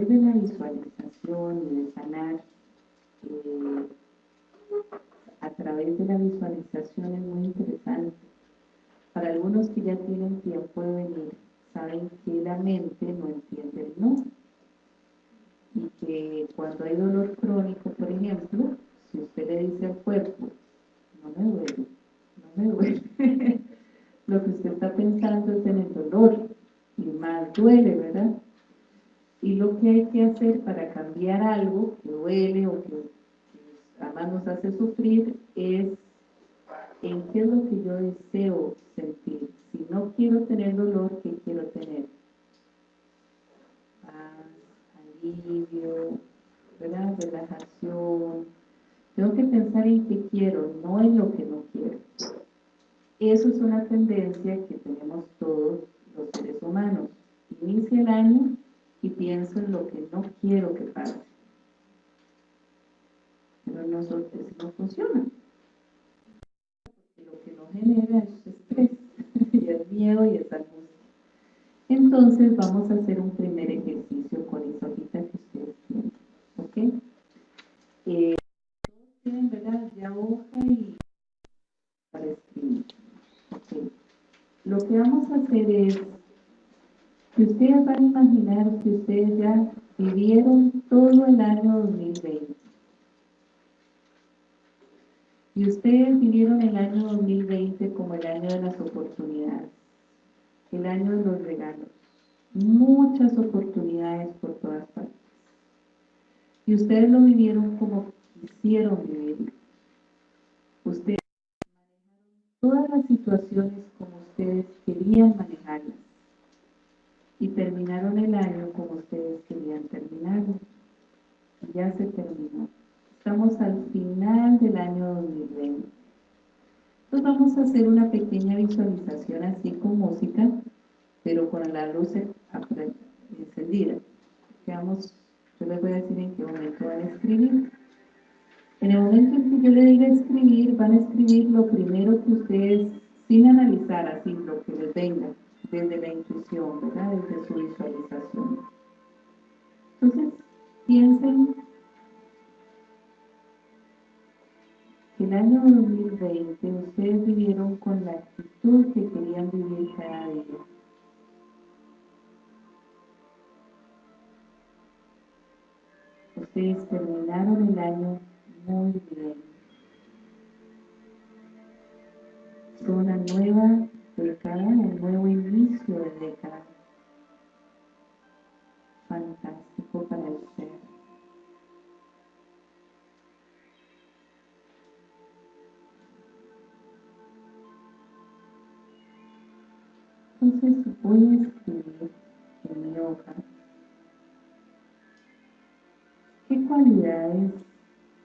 de la visualización y de sanar eh, a través de la visualización es muy interesante. Para algunos que ya tienen tiempo de venir, saben que la mente no entiende el no. Y que cuando hay dolor crónico, por ejemplo, si usted le dice al cuerpo, no me duele, no me duele, lo que usted está pensando es en el dolor, y más duele, ¿verdad? Y lo que hay que hacer para cambiar algo que duele o que además nos hace sufrir es en qué es lo que yo deseo sentir. Si no quiero tener dolor, ¿qué quiero tener? Paz, alivio, ¿verdad? relajación. Tengo que pensar en qué quiero, no en lo que no quiero. Eso es una tendencia que tenemos todos los seres humanos. Inicia el año y pienso en lo que no quiero que pase. Pero no, eso no funciona. Lo que no genera es estrés, y miedo y es angustia. Entonces vamos a hacer un primer ejercicio con esa hojita que ustedes tienen. ¿Ok? Eh, tienen, ¿verdad? Ya hoja y para escribir. ¿Ok? Lo que vamos a hacer es que ustedes van a imaginar que ustedes ya vivieron todo el año 2020. Y ustedes vivieron el año 2020 como el año de las oportunidades, el año de los regalos, muchas oportunidades por todas partes. Y ustedes lo vivieron como quisieron vivir. Ustedes manejaron todas las situaciones como ustedes querían manejarlas y terminaron el año como ustedes querían terminarlo. Ya se terminó. Estamos al final del año 2020. Entonces vamos a hacer una pequeña visualización así con música, pero con la luz encendida. Vamos, yo les voy a decir en qué momento van a escribir. En el momento en que yo le diga escribir, van a escribir lo primero que ustedes, sin analizar así lo que les venga, desde la intuición, ¿verdad? Desde su visualización. Entonces, piensen el año 2020 ustedes vivieron con la actitud que querían vivir cada día. Ustedes terminaron el año muy bien. Es una nueva década, un nuevo inicio de década. Fantástico para el Entonces voy escribir en mi hoja qué cualidades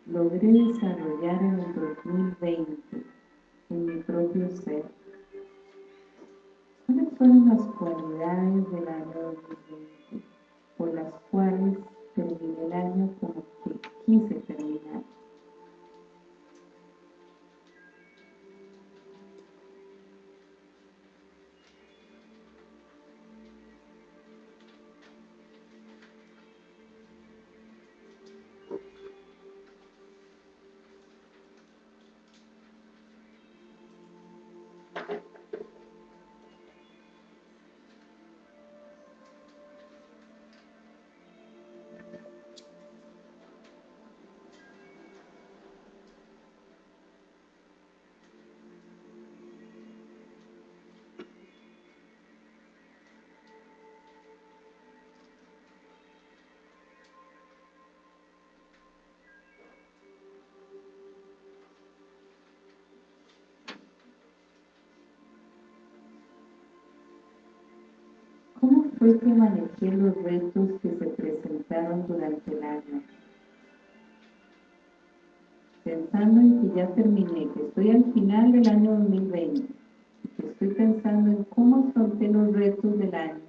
logré desarrollar en el 2020 en mi propio ser. ¿Cuáles fueron las cualidades del año 2020 fue que manejé los retos que se presentaron durante el año? Pensando en que ya terminé, que estoy al final del año 2020, que estoy pensando en cómo afronté los retos del año.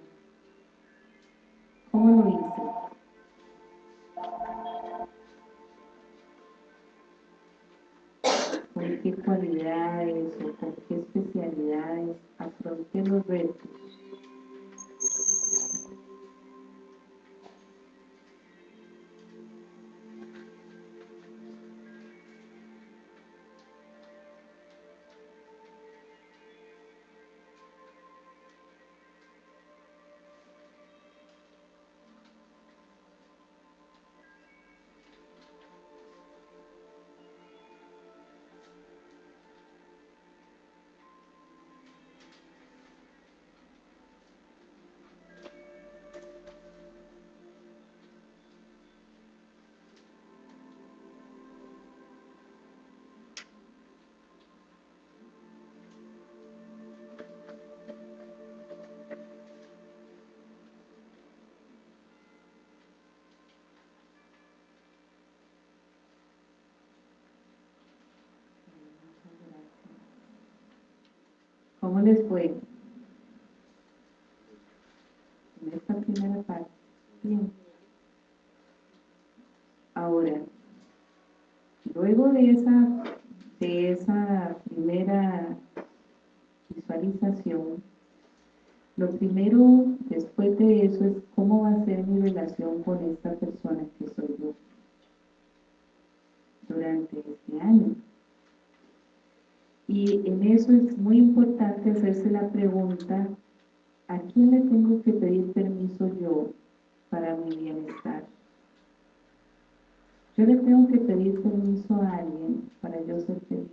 ¿Cómo lo hice? ¿Con qué cualidades o con qué especialidades afronté los retos? ¿Cómo les fue? En esta primera parte. Bien. Ahora, luego de esa, de esa primera visualización, lo primero después de eso es cómo va a ser mi relación con esta persona que soy yo durante este año. Y en eso es muy importante la pregunta, ¿a quién le tengo que pedir permiso yo para mi bienestar? Yo le tengo que pedir permiso a alguien para yo ser feliz.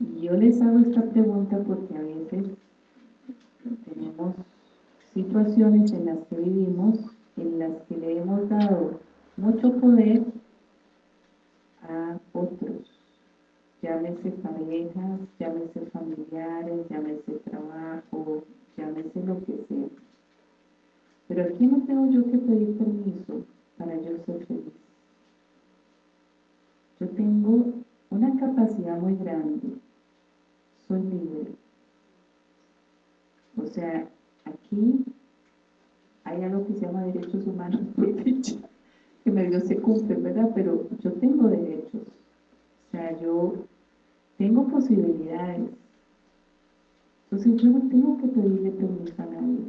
Y yo les hago esta pregunta porque a veces tenemos situaciones en las que vivimos, en las que le hemos dado mucho poder a otros, llámese parejas, llámese familiares, llámese trabajo, llámese lo que sea. Pero aquí no tengo yo que pedir permiso para yo ser feliz. Yo tengo una capacidad muy grande, soy libre. O sea, aquí hay algo que se llama derechos humanos, que medio se cumplen, ¿verdad? Pero yo tengo derechos. O sea, yo tengo posibilidades. Entonces yo no tengo que pedirle permiso a nadie.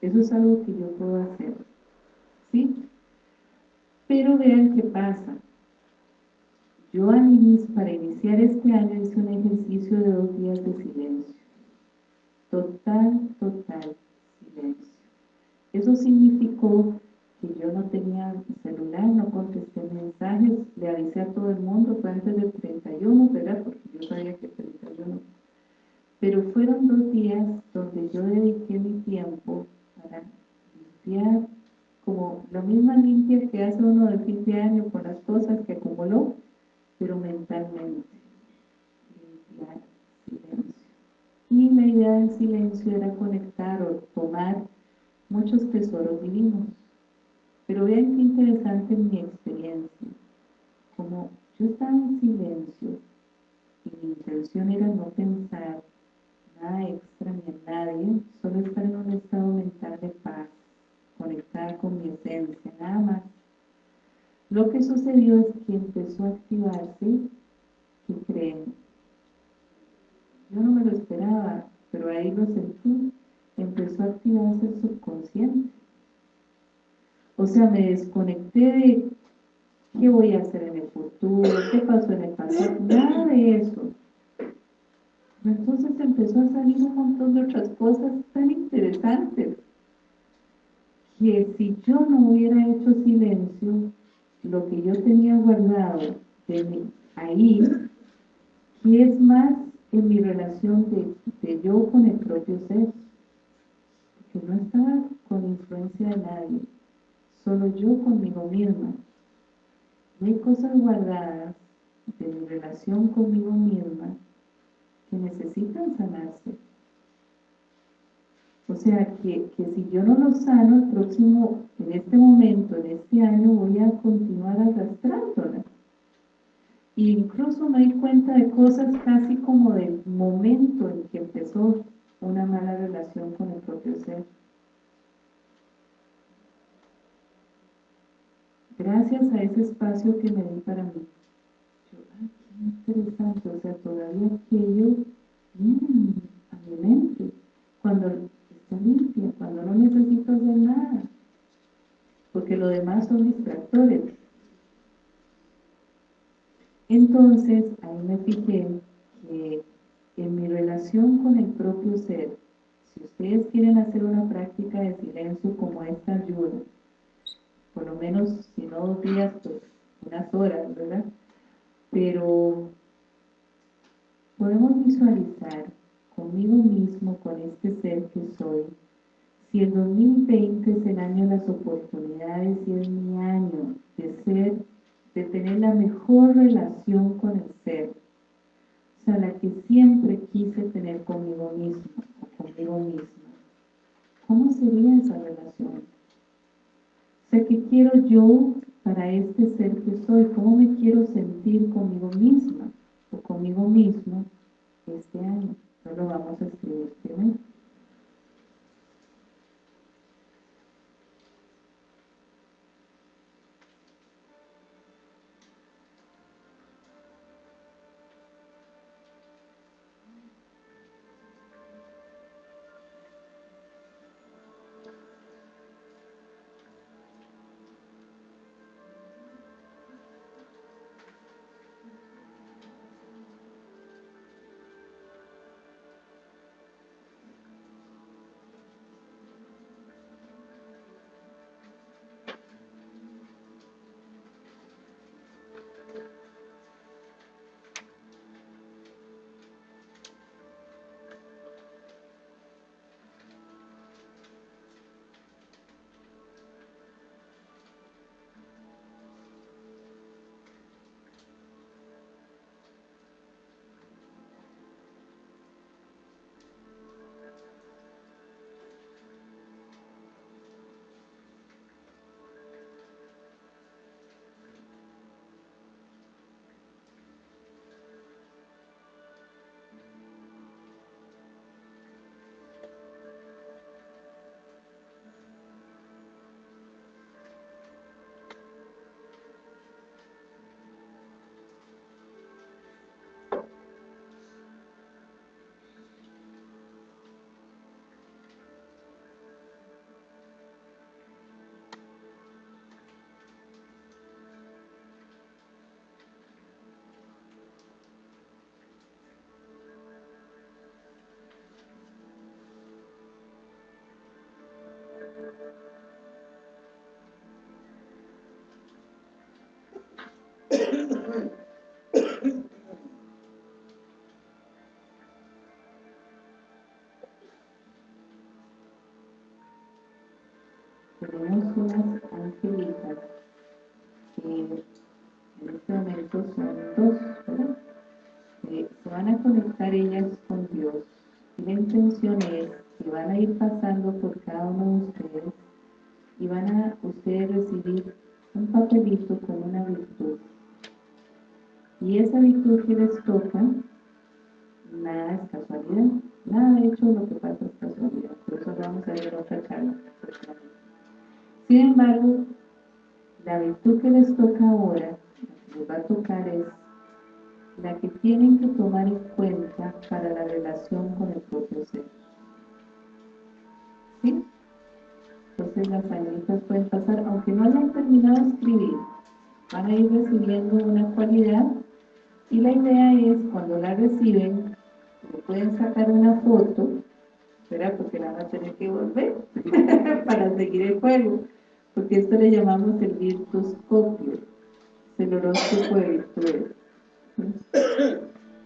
Eso es algo que yo puedo hacer. ¿Sí? Pero vean qué pasa. Yo para iniciar este año hice un ejercicio de dos días de silencio. Total, total silencio. Eso significó que yo no tenía celular, no contesté mensajes, le avisé a todo el mundo, fue antes del 31, ¿verdad? Porque yo sabía que el 31. Pero fueron dos días donde yo dediqué mi tiempo para limpiar, como la misma limpia que hace uno del fin de año con las cosas que acumuló, pero mentalmente. Limpiar, silencio. Y la idea del silencio era conectar o tomar muchos tesoros divinos. Pero vean qué interesante mi experiencia. Como yo estaba en silencio y mi intención era no pensar nada extra ni en nadie, solo estar en un estado mental de paz, conectada con mi esencia, nada más. Lo que sucedió es que empezó a activarse, ¿qué creen? Yo no me lo esperaba, pero ahí lo sentí, empezó a activarse el subconsciente. O sea, me desconecté de qué voy a hacer en el futuro, qué pasó en el pasado, nada de eso. Entonces empezó a salir un montón de otras cosas tan interesantes que si yo no hubiera hecho silencio, lo que yo tenía guardado de ahí, ¿qué es más en mi relación de, yo con el propio ser? Que no estaba con influencia de nadie, solo yo conmigo misma. Y hay cosas guardadas de mi relación conmigo misma que necesitan sanarse. O sea, que, si yo no lo sano, el próximo, en este momento, en este año, voy a continuar arrastrándola. E incluso me di cuenta de cosas casi como del momento en que empezó una mala relación con el propio ser. Gracias a ese espacio que me di para mí. Yo, ay, qué interesante, o sea, todavía aquello viene a mi mente. Cuando limpia, cuando no necesito hacer nada, porque lo demás son distractores. Entonces, ahí me fijé que en mi relación con el propio ser, si ustedes quieren hacer una práctica de silencio como esta ayuda, por lo menos, si no dos días, pues unas horas, ¿verdad? Pero podemos visualizar conmigo mismo, con este ser que soy. Si el 2020 es el año de las oportunidades y es mi año de ser, de tener la mejor relación con el ser, o sea, la que siempre quise tener conmigo mismo o conmigo misma, ¿cómo sería esa relación? Sea, ¿qué quiero yo para este ser que soy? ¿Cómo me quiero sentir conmigo misma o conmigo mismo este año? No lo vamos a escribir primero. Tenemos unas angelitas que en este momento son dos, ¿verdad? se van a conectar ellas con Dios. Y la intención es que van a ir pasando por cada uno de ustedes y van a ustedes recibir un papelito con una virtud. Y esa virtud que les toca nada es casualidad. Nada de hecho lo que pasa es casualidad. Por eso vamos a ver otra charla sin embargo, la virtud que les toca ahora, les va a tocar es la que tienen que tomar en cuenta para la relación con el propio ser. ¿Sí? Entonces las añitas pueden pasar, aunque no hayan terminado de escribir, van a ir recibiendo una cualidad y la idea es cuando la reciben, le pueden sacar una foto, ¿verdad? Porque la van a tener que volver para seguir el juego porque esto le llamamos el virtuscopio, el horóscopo de virtudes.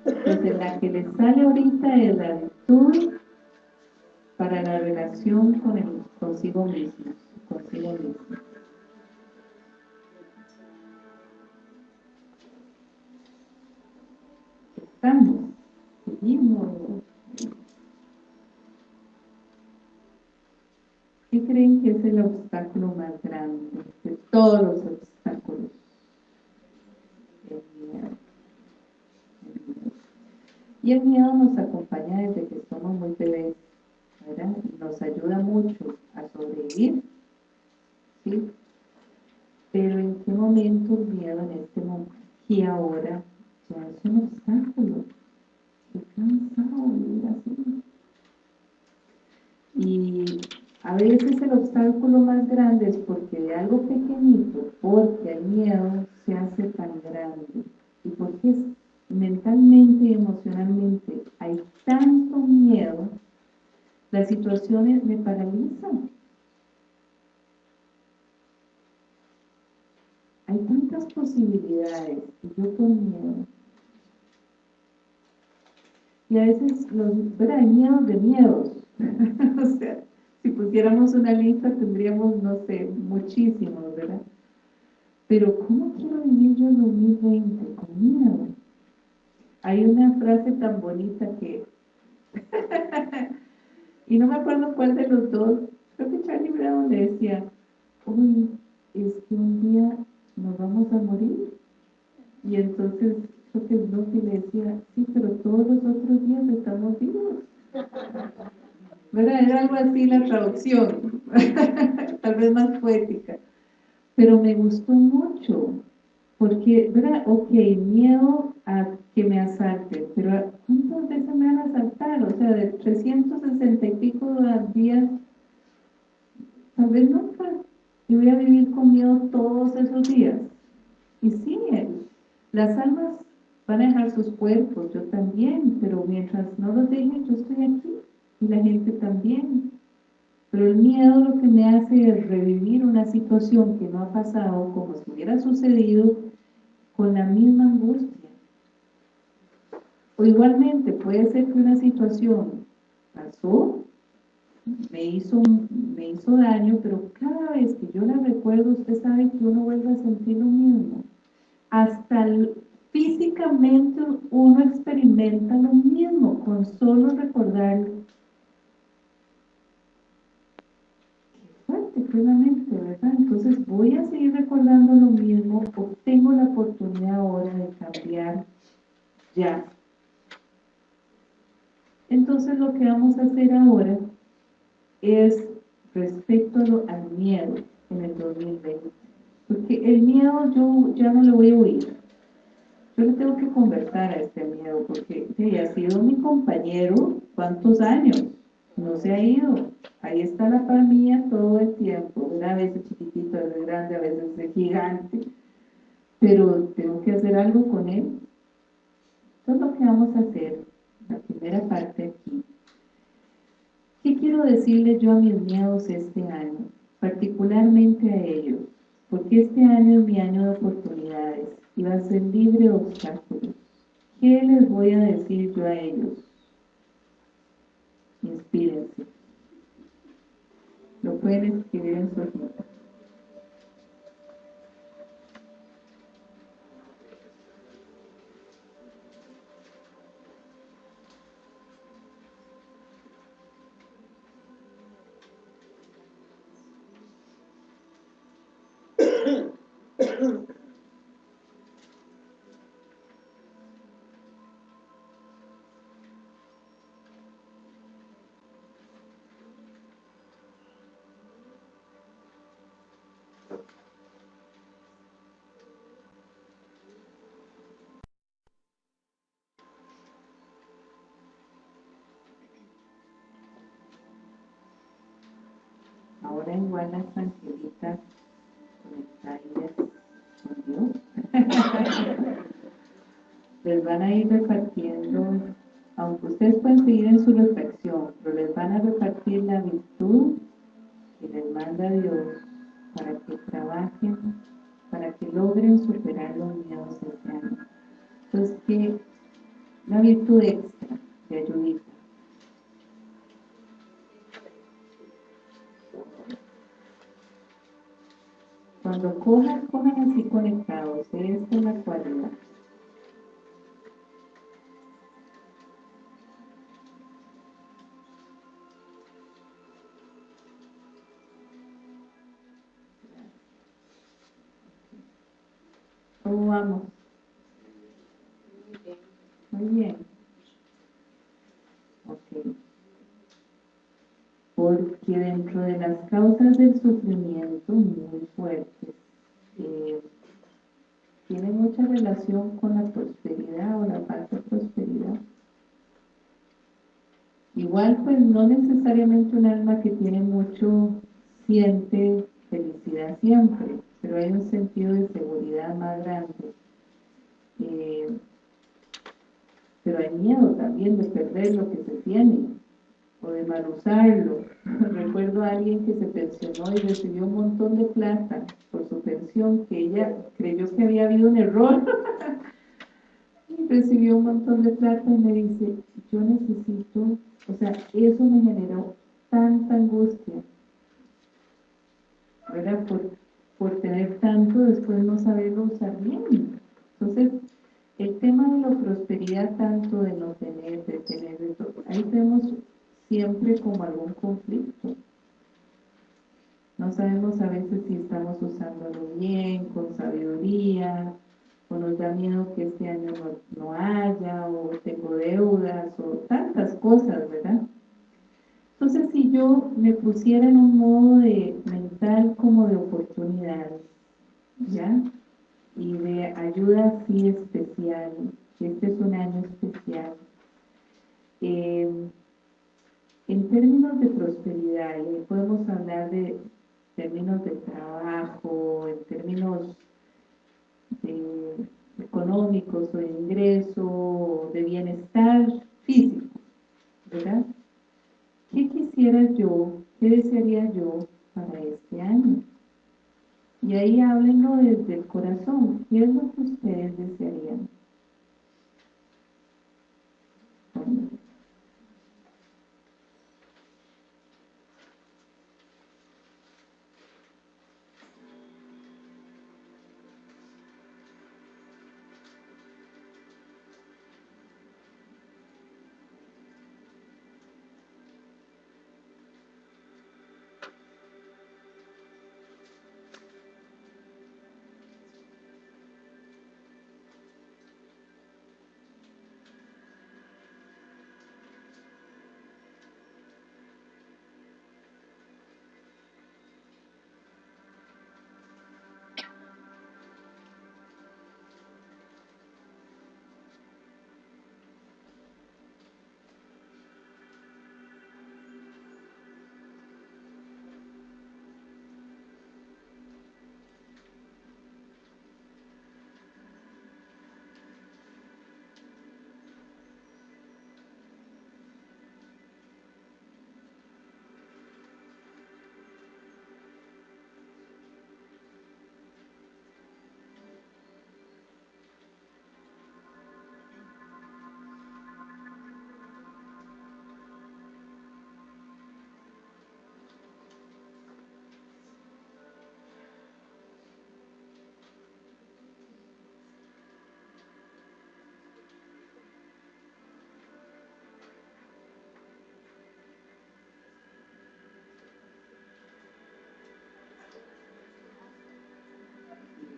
Entonces la que le sale ahorita es la virtud para la relación con el consigo mismo, consigo mismo. Estamos, seguimos. ¿Qué creen que es el obstáculo más grande de todos los obstáculos? El miedo. Y el miedo nos acompaña desde que somos muy bebés, ¿verdad? Nos ayuda mucho a sobrevivir, ¿sí? Pero ¿en qué momento el miedo en este momento y ahora ya es un obstáculo? Estoy cansado de vivir así. Y a veces el obstáculo más grande es porque de algo pequeñito, porque el miedo se hace tan grande y porque mentalmente y emocionalmente hay tanto miedo, las situaciones me paralizan. Hay tantas posibilidades y yo con miedo. Y a veces los, ¿verdad? Miedos de miedos. o sea, si pusiéramos una lista tendríamos, no sé, muchísimos, ¿verdad? Pero ¿cómo quiero vivir yo en 2020? Con miedo. Hay una frase tan bonita que... y no me acuerdo cuál de los dos, creo que Charlie Brown le decía, uy, es que un día nos vamos a morir. Y entonces creo que Lucy le decía, sí, pero todos los otros días estamos vivos. ¿Verdad? Era algo así la traducción, tal vez más poética. Pero me gustó mucho, porque, ¿verdad? Ok, miedo a que me asalten, pero ¿cuántas veces me van a asaltar? O sea, de 360 y pico días, tal vez nunca. Yo voy a vivir con miedo todos esos días. Y sí, las almas van a dejar sus cuerpos, yo también, pero mientras no los dejen, yo estoy aquí la gente también. Pero el miedo lo que me hace es revivir una situación que no ha pasado como si hubiera sucedido con la misma angustia. O igualmente puede ser que una situación pasó, me hizo, me hizo daño, pero cada vez que yo la recuerdo, usted sabe que uno vuelve a sentir lo mismo. Hasta físicamente uno experimenta lo mismo con solo recordarlo. ¿Verdad? Entonces voy a seguir recordando lo mismo, o tengo la oportunidad ahora de cambiar ya. Entonces lo que vamos a hacer ahora es respecto al miedo en el 2020. Porque el miedo yo ya no lo voy a oír. Yo le tengo que conversar a este miedo porque ha sido mi compañero cuántos años, no se ha ido. Ahí está la mía todo el tiempo, a veces chiquitito, a veces grande, a veces gigante, pero tengo que hacer algo con él. Entonces lo que vamos a hacer, la primera parte aquí, ¿qué quiero decirle yo a mis miedos este año? Particularmente a ellos, porque este año es mi año de oportunidades y va a ser libre de obstáculos. ¿Qué les voy a decir yo a ellos? Inspírense. Pueden escribir en su hojita. Ahora igual las angelitas conectadas con Dios. les van a ir repartiendo, aunque ustedes pueden seguir en su reflexión, pero les van a repartir la virtud que les manda Dios para que trabajen, para que logren superar los miedos año. Entonces, que una virtud extra de ayudita. Cuando cojan, cojan así conectados. Esta es la cualidad. ¿Cómo vamos? Muy bien. Ok. Porque dentro de las causas del sufrimiento muy fuertes, eh, tiene mucha relación con la prosperidad o la falta de prosperidad. Igual, pues, no necesariamente un alma que tiene mucho siente felicidad siempre, pero hay un sentido de seguridad más grande. Eh, pero hay miedo también de perder lo que se tiene o de mal usarlo. Recuerdo a alguien que se pensionó y recibió un montón de plata por su pensión, que ella creyó que había habido un error. y recibió un montón de plata y me dice, yo necesito, o sea, eso me generó tanta angustia. ¿Verdad? Por, por tener tanto, después no saberlo usar bien. Entonces, el tema de la prosperidad, tanto de no tener, de tener, de todo, ahí tenemos siempre como algún conflicto. No sabemos a veces si estamos usándolo bien, con sabiduría, o nos da miedo que este año no, no haya, o tengo deudas, o tantas cosas, ¿verdad? Entonces, si yo me pusiera en un modo de mental como de oportunidad, ¿ya? Y de ayuda así especial, este es un año especial. Eh, en términos de prosperidad, y podemos hablar de términos de trabajo, en términos económicos o de ingreso, de bienestar físico, ¿verdad? ¿Qué quisiera yo, qué desearía yo para este año? Y ahí háblenlo desde el corazón. ¿Qué es lo que ustedes desearían?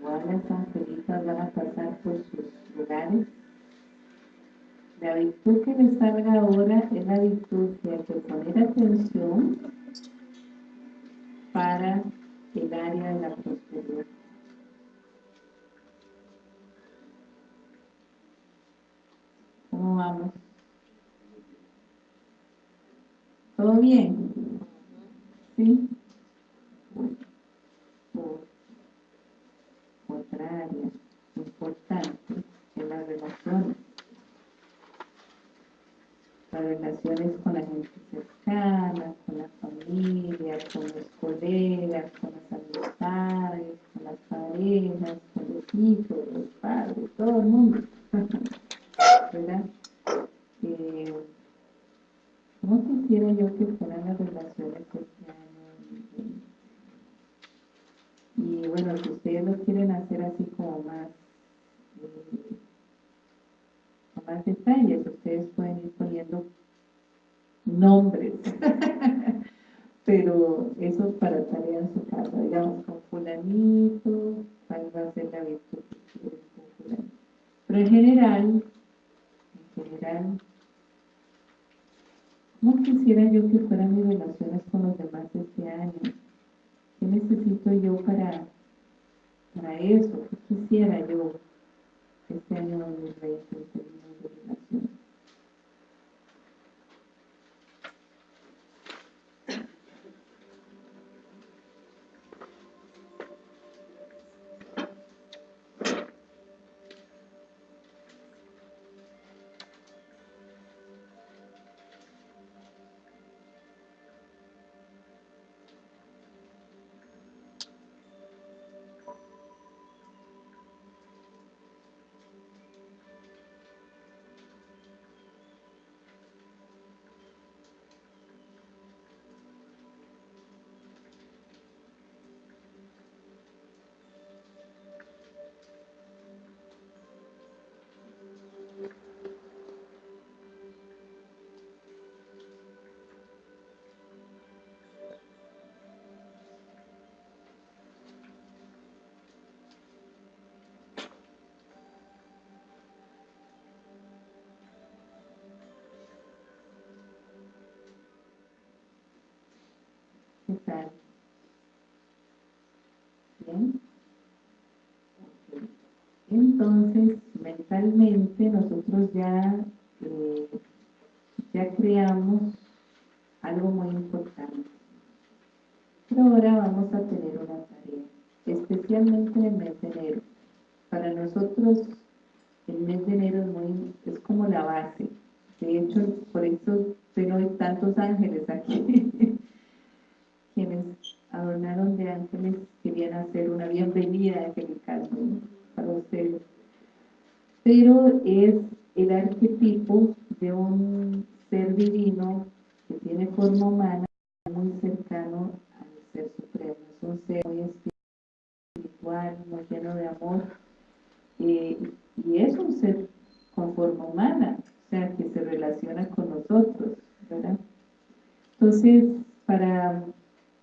Las angelitas van a pasar por sus lugares. La virtud que les salga ahora es la virtud de hay que poner atención para el área de la prosperidad. ¿Cómo vamos? ¿Todo bien? ¿Sí? En general, en general, ¿cómo quisiera yo que fueran mis relaciones con los demás este año? ¿Qué necesito yo para, para eso? ¿Qué quisiera yo este año 2020 empezar. ¿Bien? Entonces, mentalmente nosotros ya, eh, ya creamos algo muy importante. Pero ahora vamos a tener una tarea, especialmente en el mes de enero. Para nosotros el mes de enero es, muy, es como la base. De hecho, por eso hay tantos ángeles aquí. Quienes adornaron de ángeles querían hacer una bienvenida angelical para ustedes. Pero es el arquetipo de un ser divino que tiene forma humana muy cercano al ser supremo. Es un ser muy espiritual, muy lleno de amor. Eh, y es un ser con forma humana, o sea, que se relaciona con nosotros, ¿verdad? Entonces, para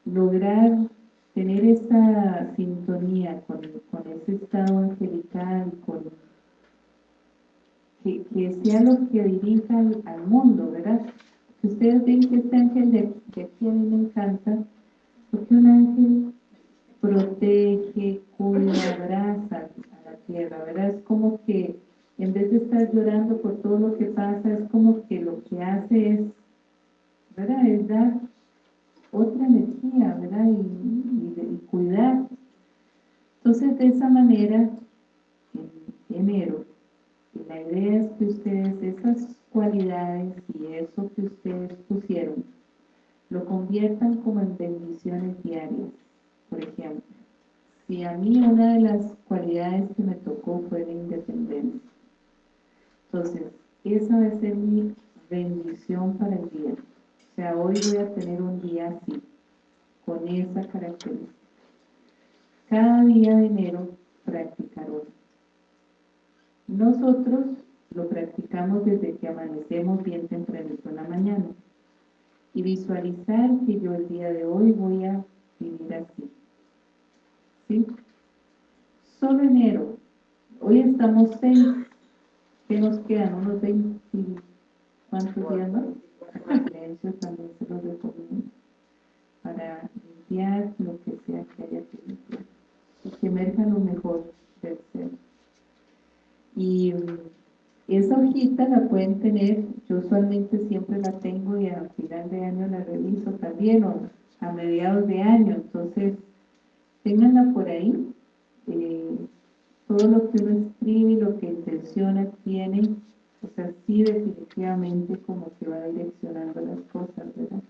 lograr tener esa sintonía con, ese estado angelical, con, que, sea lo que dirija al, mundo, ¿verdad? Que ustedes ven que este ángel de, de aquí a mí me encanta, porque un ángel protege, cuida, abraza, tierra, ¿verdad? Es como que en vez de estar llorando por todo lo que pasa, es como que lo que hace es, ¿verdad? Es dar otra Y, cuidar. Entonces, de esa manera, en enero, la idea es que ustedes esas cualidades y eso que ustedes pusieron, lo conviertan como en bendiciones diarias, por ejemplo si a mí una de las cualidades que me tocó fue la independencia. Entonces, esa va a ser mi bendición para el día. O sea, hoy voy a tener un día así, con esa característica. Cada día de enero practicar hoy. Nosotros lo practicamos desde que amanecemos bien temprano en la mañana. Y visualizar que yo el día de hoy voy a vivir así ¿sí? Solo enero. Hoy estamos seis. ¿Qué nos quedan? Unos 20. ¿Cuántos días más? Silencio también se los recomiendo. Para limpiar lo que sea que haya que limpiar. Y que emerja lo mejor del ser. Y esa hojita la pueden tener, yo usualmente siempre la tengo y a final de año la reviso también o a mediados de año, entonces Ténganla por ahí. Eh, todo lo que uno escribe y lo que intenciona tiene, o sea, sí definitivamente como que va direccionando las cosas, ¿verdad?